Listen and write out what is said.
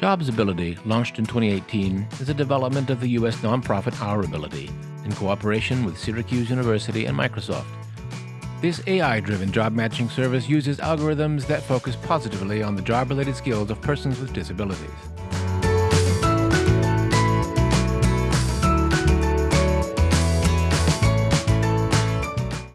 Jobsability, launched in 2018, is a development of the U.S. nonprofit OurAbility in cooperation with Syracuse University and Microsoft. This AI driven job matching service uses algorithms that focus positively on the job related skills of persons with disabilities.